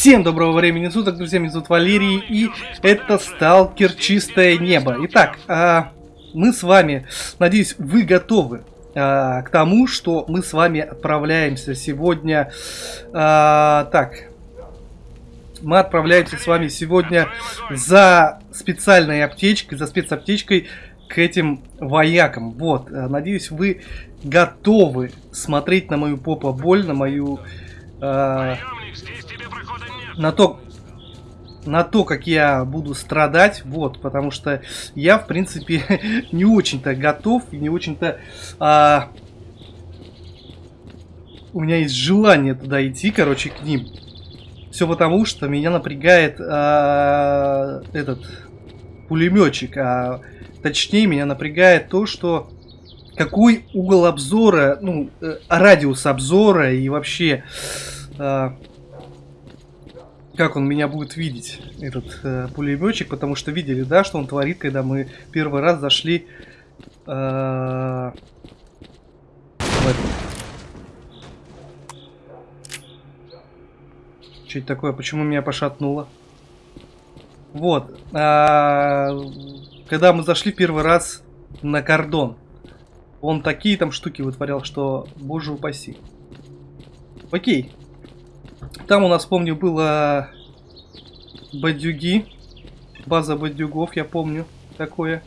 Всем доброго времени суток, друзья, меня зовут Валерий, и это Сталкер Чистое Небо. Итак, а, мы с вами, надеюсь, вы готовы а, к тому, что мы с вами отправляемся сегодня... А, так, мы отправляемся с вами сегодня за специальной аптечкой, за спецаптечкой к этим воякам. Вот, надеюсь, вы готовы смотреть на мою попа боль, на мою... Э, на то, на то, как я буду страдать, вот, потому что я, в принципе, не очень-то готов и не очень-то... А, у меня есть желание туда идти, короче, к ним. Все потому, что меня напрягает а, этот пулеметчик, а точнее меня напрягает то, что какой угол обзора, ну, э, радиус обзора и вообще... Э, как он меня будет видеть, этот э, пулеметчик, потому что видели, да, что он творит, когда мы первый раз зашли э, в это. Что это такое? Почему меня пошатнуло? Вот. А, когда мы зашли первый раз на кордон, он такие там штуки вытворял, что боже упаси. Окей. Там у нас, помню, было бадюги. База бадюгов, я помню такое.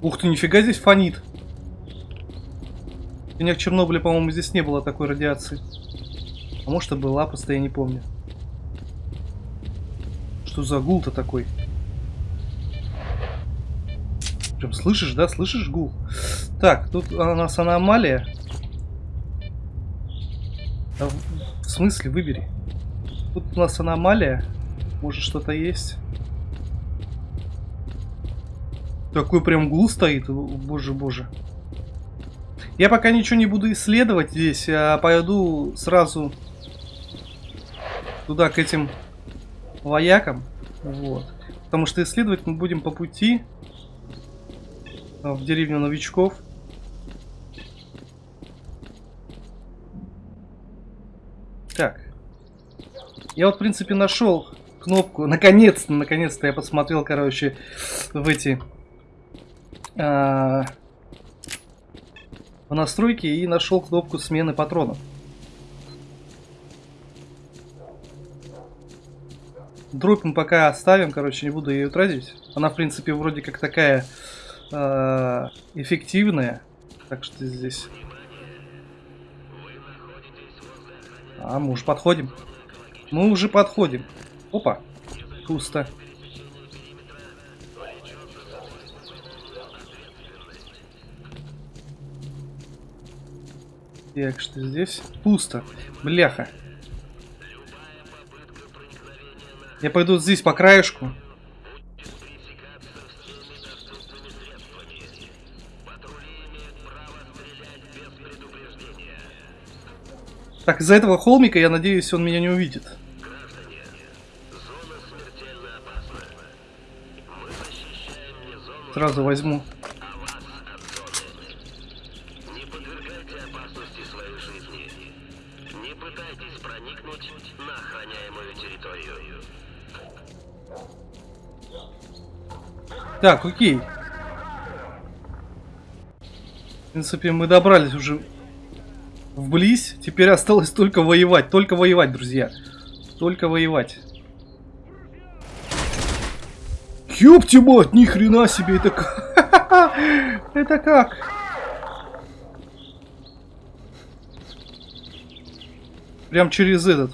Ух ты, нифига здесь фонит. У меня в Чернобыле, по-моему, здесь не было такой радиации. А может и была, просто я не помню. Что за гул-то такой? Прям слышишь, да? Слышишь гул? Так, тут у нас аномалия. А в смысле, выбери. Тут у нас аномалия. Может что-то есть? Такой прям гул стоит. Боже, боже. Я пока ничего не буду исследовать здесь, а пойду сразу туда, к этим воякам. Вот. Потому что исследовать мы будем по пути в деревню новичков. Так. Я вот, в принципе, нашел кнопку. Наконец-то, наконец-то я посмотрел, короче, в эти... А, в настройки и нашел кнопку смены патронов. Дробь пока оставим, короче, не буду ее тратить. Она, в принципе, вроде как такая э, эффективная. Так что здесь... А, мы уже подходим. Мы уже подходим. Опа, пусто. Так, что здесь? Пусто. Бляха. Я пойду здесь по краешку. Так, из-за этого холмика, я надеюсь, он меня не увидит. Сразу возьму. Так, окей. В принципе, мы добрались уже вблизь. Теперь осталось только воевать. Только воевать, друзья. Только воевать. Ёпти мать, ни хрена себе, это как? Это как? Прям через этот.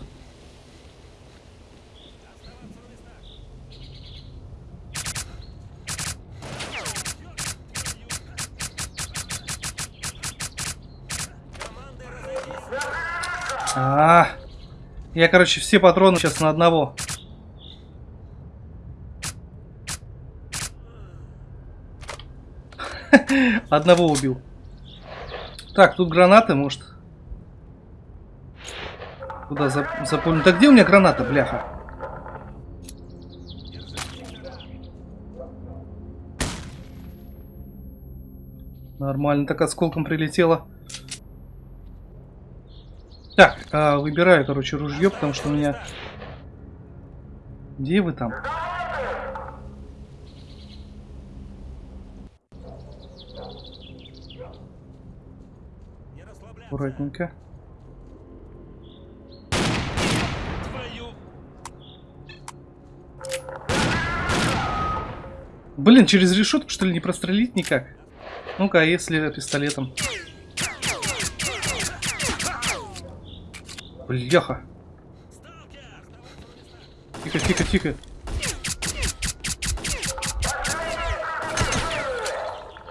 Я, короче, все патроны сейчас на одного. Одного убил. Так, тут гранаты, может. Куда запомнил? Так где у меня граната, бляха? Нормально, так осколком прилетело. Так, а, выбираю, короче, ружье, потому что у меня... Где вы там? Аккуратненько. Блин, через решетку что ли не прострелить никак? Ну-ка, а если пистолетом? Бляха. Тихо, тихо, тихо.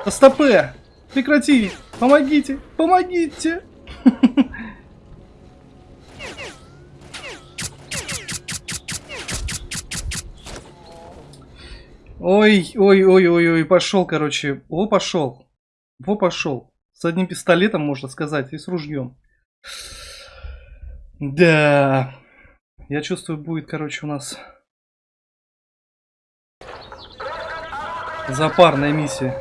Да стопе! Прекрати! Помогите! Помогите! Ой, ой, ой, ой, ой, пошел, короче. О, пошел. Во, пошел. С одним пистолетом, можно сказать, и с ружьем. Да. Я чувствую, будет, короче, у нас запарная миссия.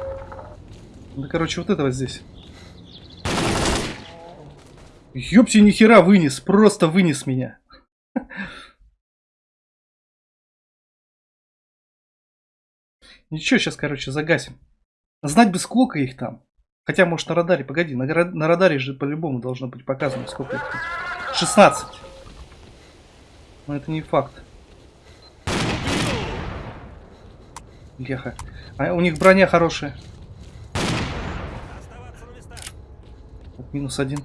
Да, короче, вот этого здесь. Ёпти, нихера вынес, просто вынес меня. Ничего, сейчас, короче, загасим. Знать бы, сколько их там. Хотя, может, на радаре, погоди, на, на радаре же по-любому должно быть показано, сколько их там. 16. Но это не факт. Леха. А у них броня хорошая. Так, минус один.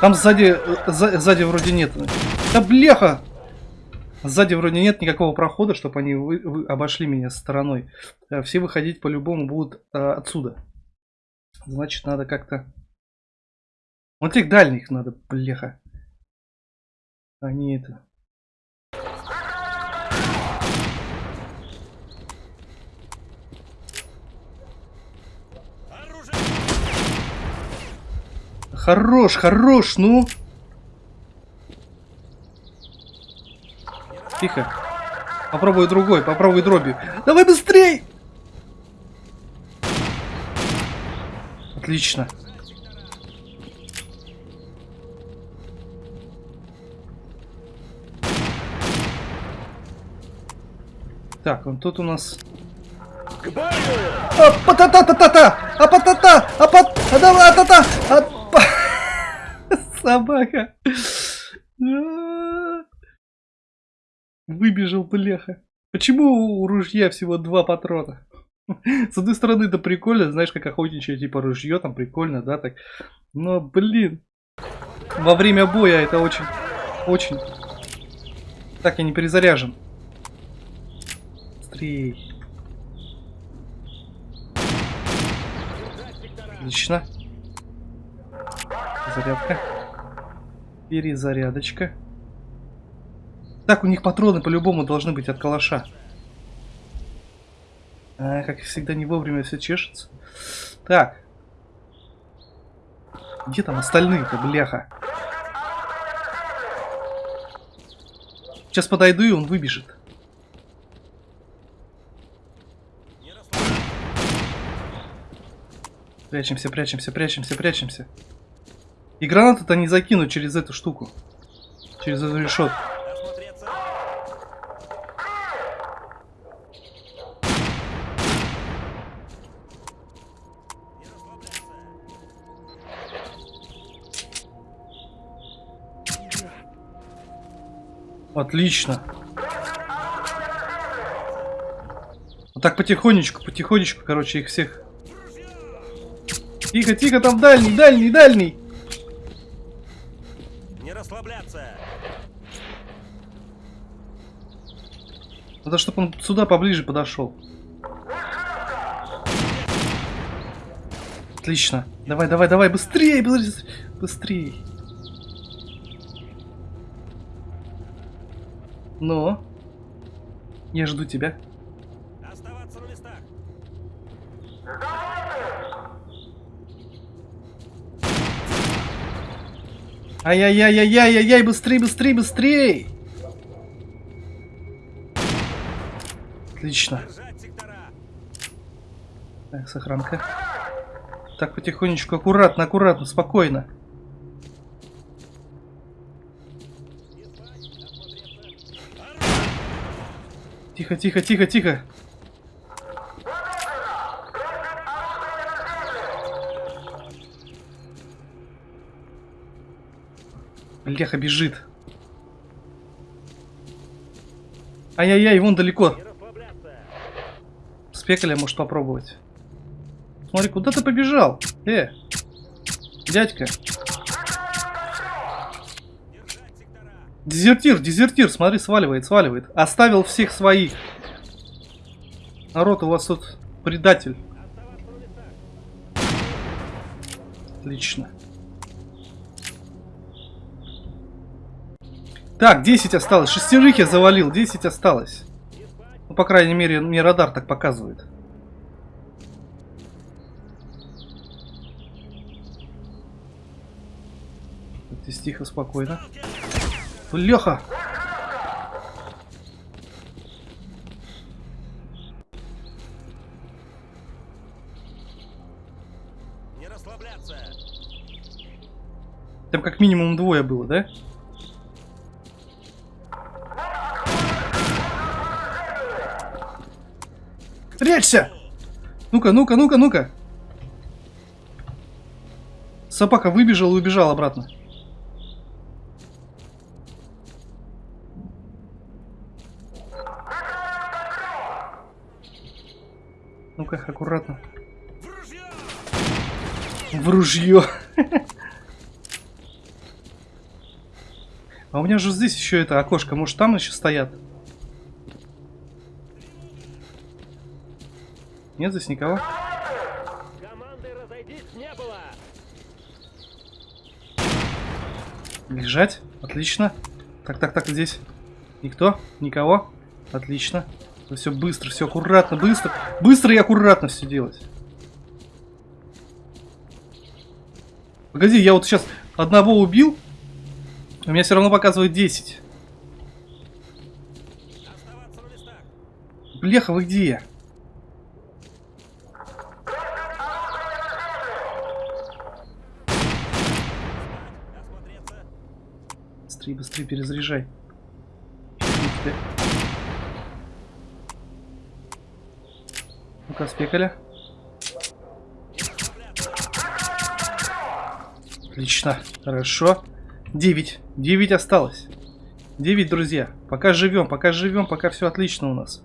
Там сзади, э, сзади вроде нет. Да бляха! Сзади вроде нет никакого прохода, чтобы они вы, вы обошли меня стороной. Э, все выходить по-любому будут а, отсюда. Значит, надо как-то... Вот этих дальних надо, бляха. Они это... Хорош, хорош, ну! Тихо. Попробуй другой, попробуй дроби. Давай быстрей! Отлично. Так, вот тут у нас... А, пата-та-та-та-та! А пата-та! А пат... А давай, та-та! А... Собака! Выбежал бляха. Почему у ружья всего два патрона? С одной стороны, это прикольно, знаешь, как охотничье, типа ружье, там прикольно, да, так. Но, блин, во время боя это очень, очень... Так, я не перезаряжен. Быстрей. Отлично. Зарядка. Перезарядочка. Так, у них патроны по-любому должны быть от калаша. А, как всегда, не вовремя все чешется. Так. Где там остальные-то, бляха? Сейчас подойду, и он выбежит. Прячемся, прячемся, прячемся, прячемся. И гранаты-то не закинуть через эту штуку. Через эту решетку. Отлично. Вот так потихонечку, потихонечку, короче, их всех. Тихо, тихо, там дальний, дальний, дальний. Не расслабляться. Надо, чтобы он сюда поближе подошел. Отлично. Давай, давай, давай, быстрее, быстрее. Но. Я жду тебя. Оставаться на местах. Ай-яй-яй-яй-яй-яй, быстрей, быстрей, быстрей! Отлично. Так, сохранка. Так, потихонечку, аккуратно, аккуратно, спокойно. Тихо, тихо, тихо, тихо. Леха бежит. Ай-яй-яй, вон далеко. Спекаля может попробовать. Смотри, куда ты побежал? Э, дядька. Дезертир, дезертир, смотри, сваливает, сваливает. Оставил всех своих. Народ, у вас тут предатель. Отлично. Так, 10 осталось. Шестерых я завалил, 10 осталось. Ну, по крайней мере, мне радар так показывает. Здесь тихо, спокойно. Леха! Не расслабляться. Там как минимум двое было, да? Прячься! Ну-ка, ну-ка, ну-ка, ну-ка! Собака выбежал и убежал обратно. Ну-ка, аккуратно. В ружье. А у меня же здесь еще это окошко. Может там еще стоят? Нет здесь никого? Лежать. Отлично. Так, так, так, здесь. Никто? Никого? Отлично. Все быстро, все аккуратно, быстро. Быстро и аккуратно все делать. Погоди, я вот сейчас одного убил. У меня все равно показывает 10. Оставаться на местах. Бляха, вы где? Быстрее, быстрее перезаряжай. Ну-ка, спекаля. Отлично, хорошо. 9. 9 осталось. 9, друзья. Пока живем, пока живем, пока все отлично у нас.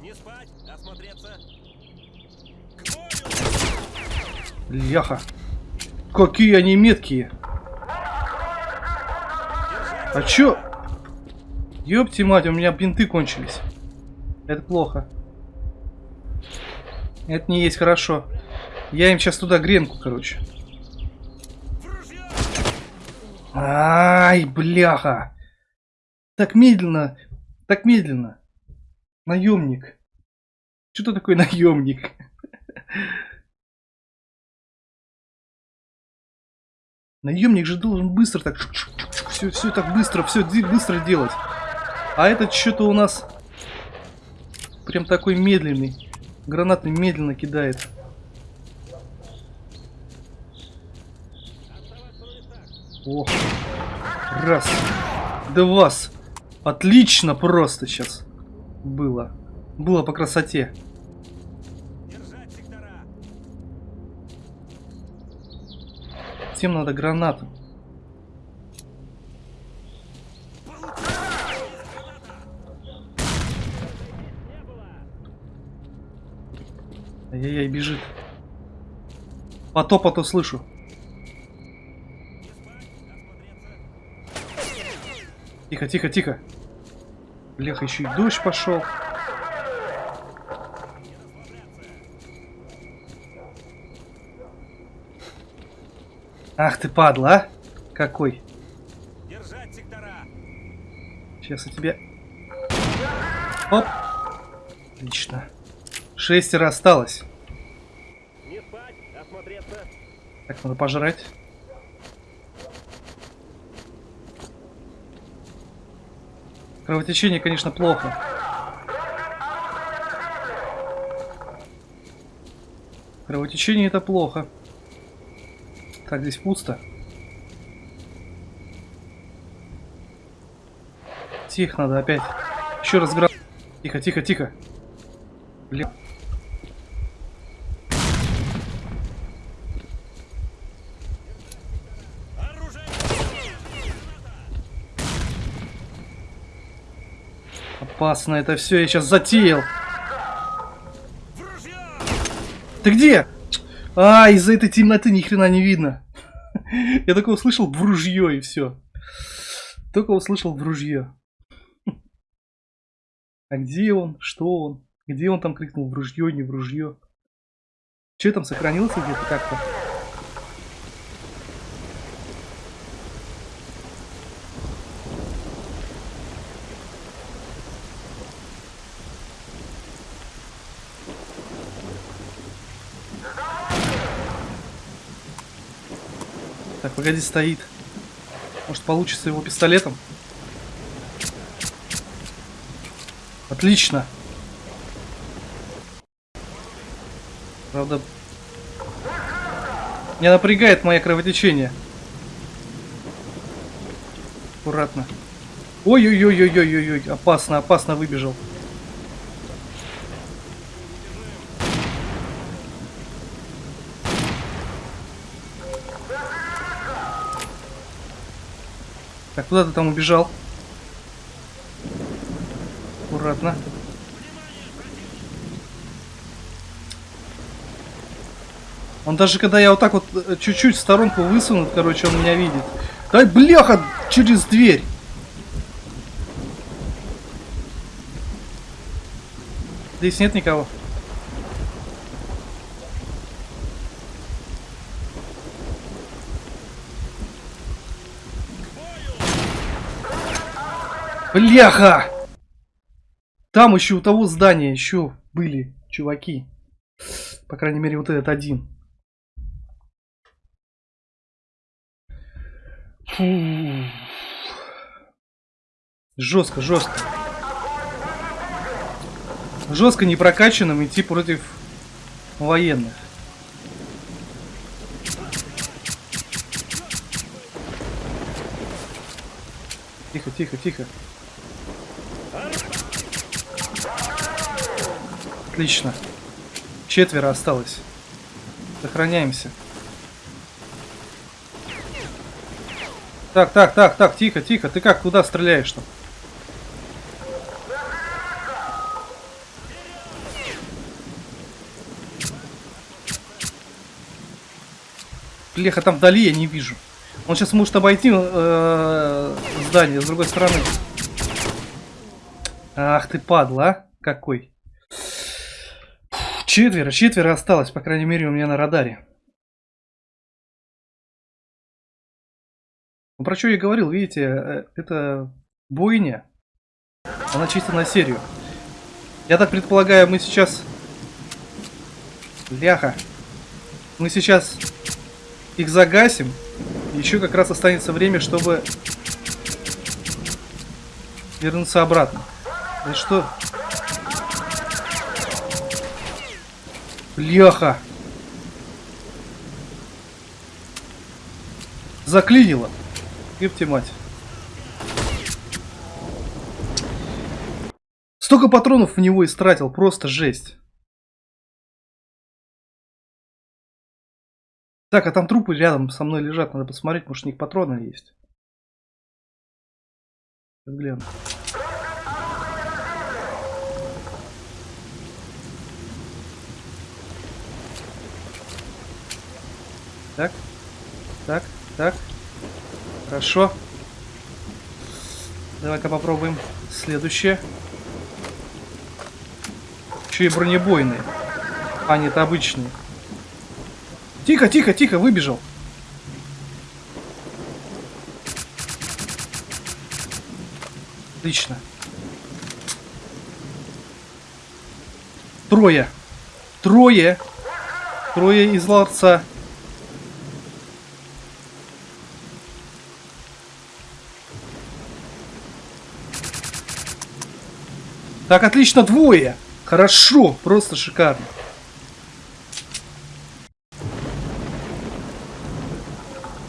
Не спать. Осмотреться. Ляха. Какие они меткие. А чё? Ёпти мать, у меня бинты кончились. Это плохо. Это не есть хорошо. Я им сейчас туда гренку, короче. Ай, бляха. Так медленно. Так медленно. Наемник. Что ты такой наемник? Наемник же должен быстро так... Все, все так быстро, все быстро делать. А этот что-то у нас... Прям такой медленный. Гранаты медленно кидает. О, раз, два, отлично просто сейчас было, было по красоте. Всем надо гранату. Ай-яй-яй, бежит. По топоту слышу. Тихо, тихо, тихо. Бляха, еще и дождь пошел. Ах ты падла, а? Какой? Держать сектора. Сейчас я тебе... Оп. Отлично. Шестеро осталось. Надо пожрать. Кровотечение, конечно, плохо. Кровотечение это плохо. Так, здесь пусто. Тихо надо опять. Еще раз гра... Тихо, тихо, тихо. Блин. Опасно это все, я сейчас затеял. Ты где? А, из-за этой темноты ни хрена не видно. Я только услышал в ружье и все. Только услышал в ружье. А где он? Что он? Где он там крикнул в ружье, не в ружье? Че там сохранился где-то как-то? Погоди, стоит. Может получится его пистолетом? Отлично. Правда... Меня напрягает мое кровотечение. Аккуратно. Ой-ой-ой-ой-ой-ой, опасно, опасно выбежал. Куда ты там убежал? Аккуратно. Он даже когда я вот так вот э, чуть-чуть в сторонку высунут, короче, он меня видит. Дай бляха через дверь. Здесь нет никого. Бляха! Там еще у того здания еще были чуваки. По крайней мере, вот этот один. Фу. Жестко, жестко. Жестко не прокачанным идти против военных. Тихо, тихо, тихо. Отлично. Четверо осталось. Сохраняемся. Так, так, так, так, тихо, тихо. Ты как, куда стреляешь там? Леха, там вдали я не вижу. Он сейчас может обойти э, здание с другой стороны. Ах ты падла, а? Какой. Четверо, четверо осталось, по крайней мере, у меня на радаре. Ну, про что я говорил, видите, э, это бойня. Она чисто на серию. Я так предполагаю, мы сейчас... Ляха. Мы сейчас их загасим. Еще как раз останется время, чтобы вернуться обратно. И что? Бляха. Заклинило. Ёпте мать. Столько патронов в него истратил, просто жесть. Так, а там трупы рядом со мной лежат, надо посмотреть, может у них патроны есть. Сейчас гляну. Так, так, так. Хорошо. Давай-ка попробуем следующее. Еще и бронебойные. А, нет, обычные. Тихо, тихо, тихо, выбежал. Отлично. Трое. Трое. Трое из ларца. Так, отлично, двое. Хорошо, просто шикарно.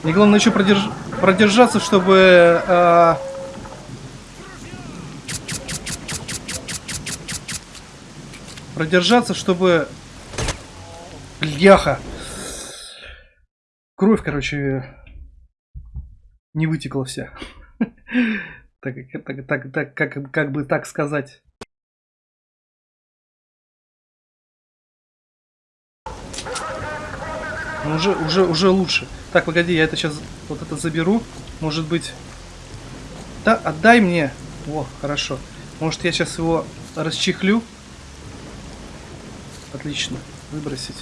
И главное еще продерж... продержаться, чтобы... Э... Продержаться, чтобы... Бляха! Кровь, короче, не вытекла вся. Так, так, так, так, как, как бы так сказать. Ну, уже, уже, уже лучше. Так, погоди, я это сейчас вот это заберу. Может быть... Да, отдай мне. О, хорошо. Может, я сейчас его расчехлю. Отлично. Выбросить.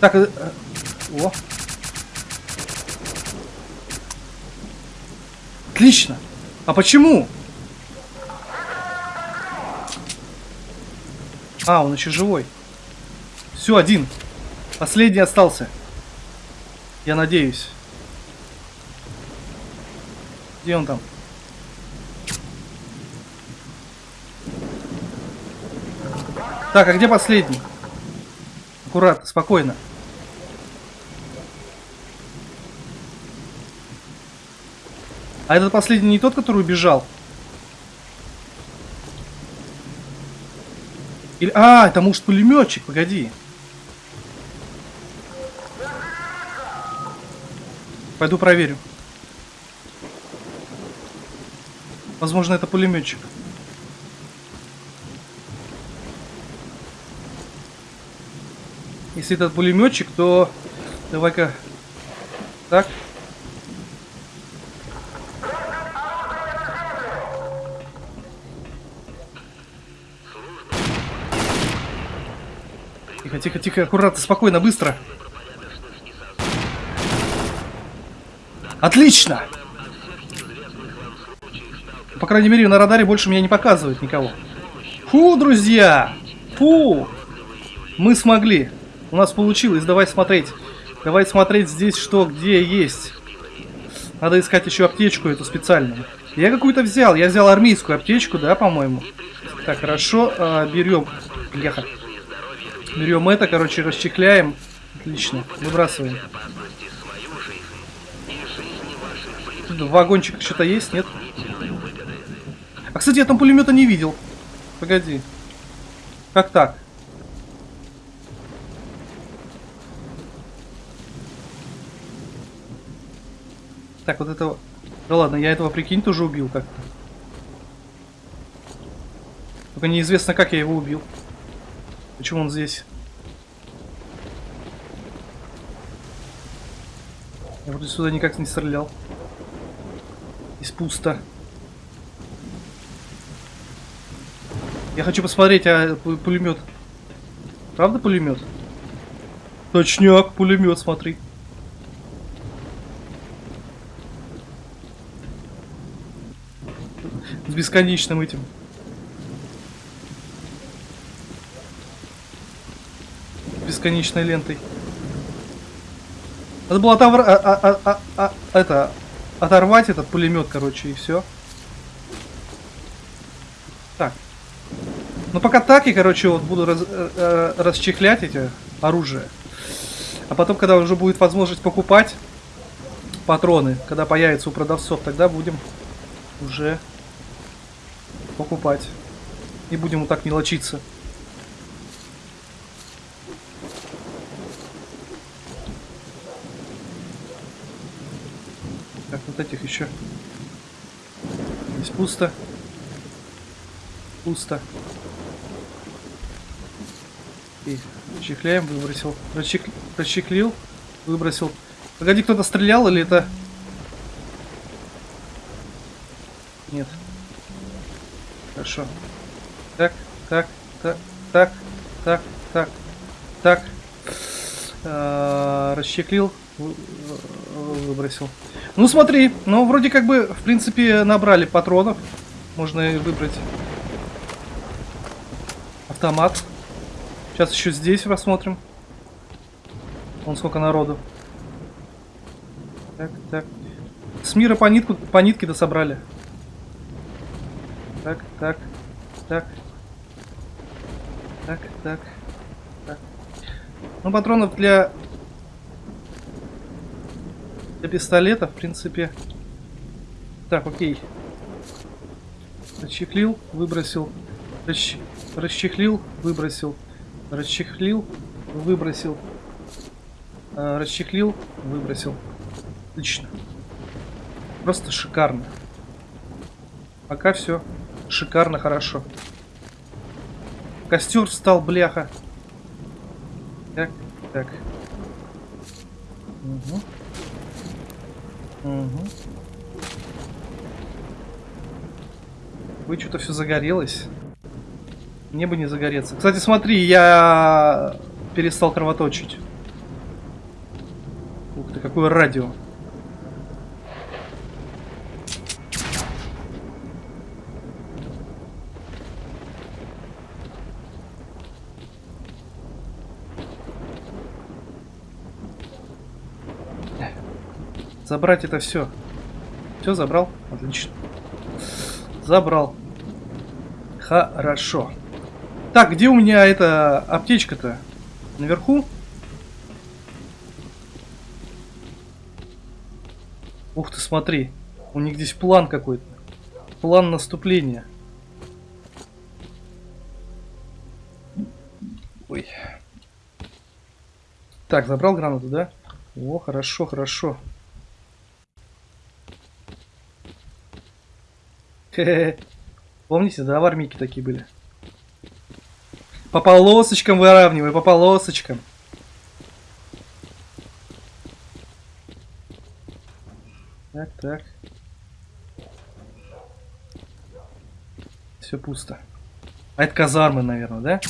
Так, э, э, о. Отлично. А почему? А, он еще живой. Все, один. Последний остался. Я надеюсь. Где он там? Так, а где последний? Аккуратно, спокойно. А этот последний не тот, который убежал? Или... А, это может пулеметчик, погоди. Пойду проверю. Возможно, это пулеметчик. Если этот пулеметчик, то давай-ка так. Тихо, тихо, аккуратно, спокойно, быстро. Отлично! По крайней мере, на радаре больше меня не показывает никого. Фу, друзья! Фу! Мы смогли. У нас получилось. Давай смотреть. Давай смотреть здесь, что где есть. Надо искать еще аптечку эту специальную. Я какую-то взял. Я взял армейскую аптечку, да, по-моему. Так, хорошо. А, берем. Бляха. Берем это, короче, расчехляем. Отлично. Выбрасываем. Вагончик что-то есть, нет? А, кстати, я там пулемета не видел. Погоди. Как так? Так, вот этого... Да ладно, я этого, прикинь, тоже убил как-то. Только неизвестно, как я его убил. Почему он здесь? Я вроде сюда никак не стрелял. Здесь пусто. Я хочу посмотреть, а пулемет. Правда пулемет? Точняк, пулемет, смотри. С бесконечным этим. Бесконечной лентой. Надо было отовр... а, а, а, а, это, оторвать этот пулемет, короче, и все. Так. Ну пока так, и, короче, вот буду раз, э, э, расчехлять эти оружия. А потом, когда уже будет возможность покупать патроны, когда появится у продавцов, тогда будем уже покупать. И будем вот так мелочиться. Так, вот этих еще. Здесь пусто. Пусто. И чехляем, выбросил. Расчех... Расчехлил, выбросил. Погоди, кто-то стрелял или это... Нет. Хорошо. Так, так, так, так, так, так, так. Расчехлил, выбросил. Ну смотри, ну вроде как бы, в принципе, набрали патронов. Можно выбрать автомат. Сейчас еще здесь посмотрим. Вон сколько народу. Так, так. С мира по, нитку, по нитке дособрали. Так, так, так. Так, так, так. Ну, патронов для... Для пистолета, в принципе... Так, окей. Расчехлил, выбросил. Расч... Расчехлил, выбросил. Расчехлил, выбросил. А, расчехлил, выбросил. Отлично. Просто шикарно. Пока все шикарно, хорошо. Костер встал, бляха. Так, так. Угу. Угу. Вы что-то все загорелось. Мне бы не загореться. Кстати, смотри, я перестал кровоточить. Ух ты, какое радио. Забрать это все. Все забрал? Отлично. Забрал. Хорошо. Так, где у меня эта аптечка-то? Наверху? Ух ты, смотри. У них здесь план какой-то. План наступления. Ой. Так, забрал гранату, да? О, хорошо, хорошо. Помните, да, в армейке такие были? По полосочкам выравнивай, по полосочкам. Так, так. Все пусто. А это казармы, наверное, да?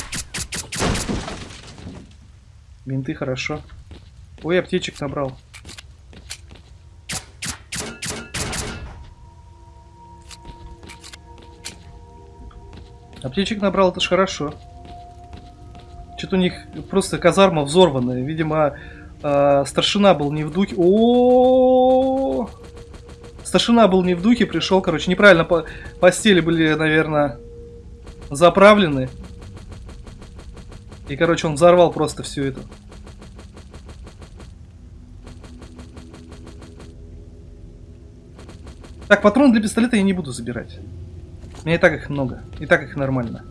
Бинты хорошо. Ой, аптечек набрал. Аптечек набрал, это ж хорошо. Что-то у них просто казарма взорванная. Видимо, э, старшина был не в духе. О! Старшина был не в духе, пришел, короче, неправильно по постели были, наверное, заправлены. И, короче, он взорвал просто всю эту. Так, патрон для пистолета я не буду забирать. Меня и так их много. И так их нормально.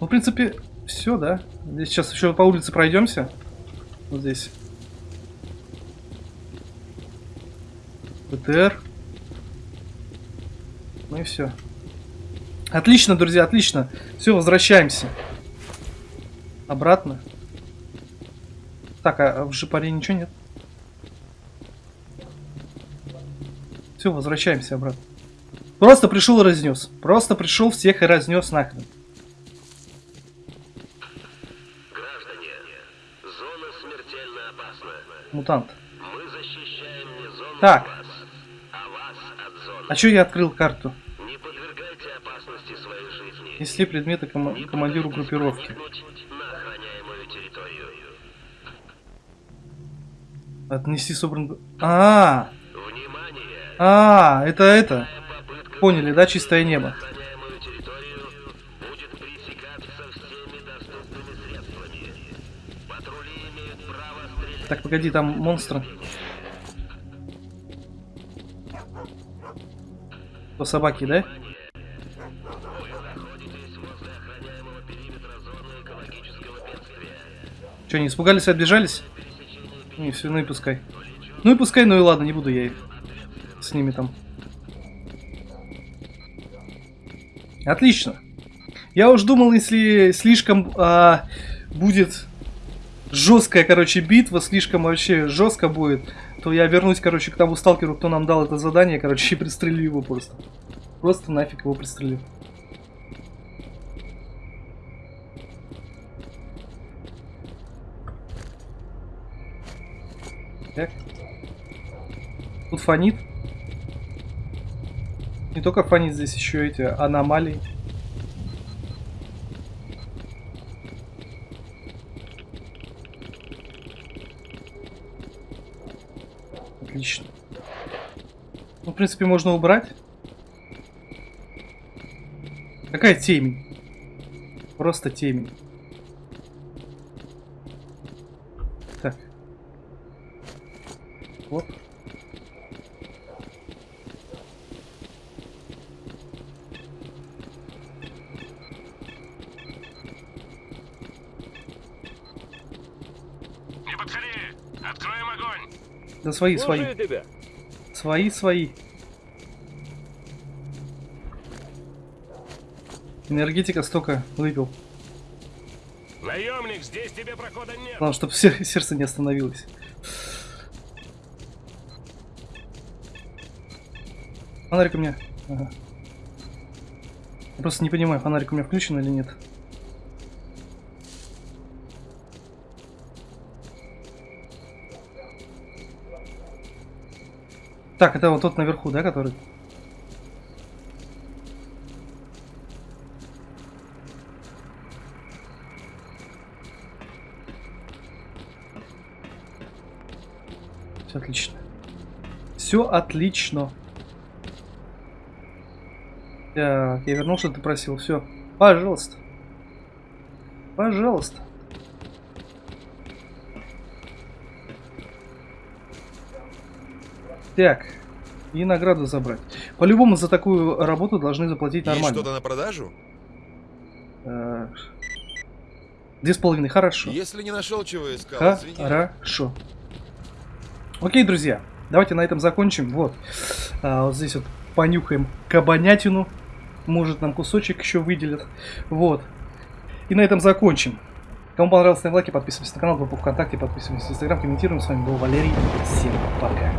Ну, в принципе, все, да. Здесь сейчас еще по улице пройдемся. Вот здесь. БТР. Ну и все. Отлично, друзья, отлично. Все, возвращаемся. Обратно. Так, а в жопаре ничего нет? Все, возвращаемся обратно. Просто пришел и разнес. Просто пришел, всех и разнес нахрен. Граждане, зона смертельно опасна. Мутант. Мы защищаем не зону Так. вас, а вас от зоны. А чё я открыл карту? Не подвергайте опасности своей жизни. Несли предметы кома- Не командиру группировки. Отнести собран... А, Внимание! а, это это. Попытка Поняли, да, чистое небо. Так, погоди, там монстры. По собаке, да? Че, не испугались, отбежались? Не, все, ну и пускай. Ну и пускай, ну и ладно, не буду я их с ними там. Отлично. Я уж думал, если слишком а, будет жесткая, короче, битва, слишком вообще жестко будет, то я вернусь, короче, к тому сталкеру, кто нам дал это задание, короче, и пристрелю его просто. Просто нафиг его пристрелю. Так. Тут фонит. Не только фонит, здесь еще эти аномалии. Отлично. Ну, в принципе, можно убрать. Какая темень? Просто темень. Так. Вот. Да свои, свои. Тебя. Свои, свои. Энергетика столько выпил. Наемник, здесь тебе прохода нет! Главное, чтобы сердце не остановилось. Фонарик у меня. Ага. Я просто не понимаю, фонарик у меня включен или нет. Так, это вот тот наверху, да, который? Все отлично. Все отлично. Так, я вернул, что ты просил. Все. Пожалуйста. Пожалуйста. Так. И награду забрать. По-любому за такую работу должны заплатить Есть нормально. что-то на продажу? Э, Две с половиной. Хорошо. Если не нашел, чего искал. Хорошо. Окей, друзья, давайте на этом закончим. Вот, А, вот здесь вот понюхаем кабанятину. Может, нам кусочек еще выделят. Вот. И на этом закончим. Кому понравилось, ставим лайки, подписывайтесь на канал, группу ВКонтакте, подписывайтесь в Инстаграм, комментируем. С вами был Валерий. Всем пока.